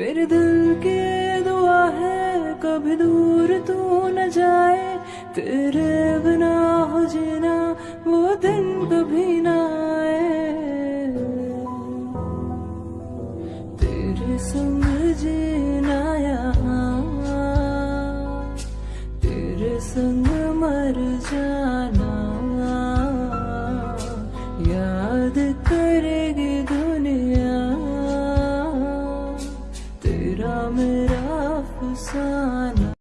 तेरे दिल के दुआ है, कभी दूर तू न जाए। तेरे बिना हो जीना, वो दिन कभी ना आए। तेरे संग जीना यहाँ तेरे संग मर जाना। याद कर mera mera afsana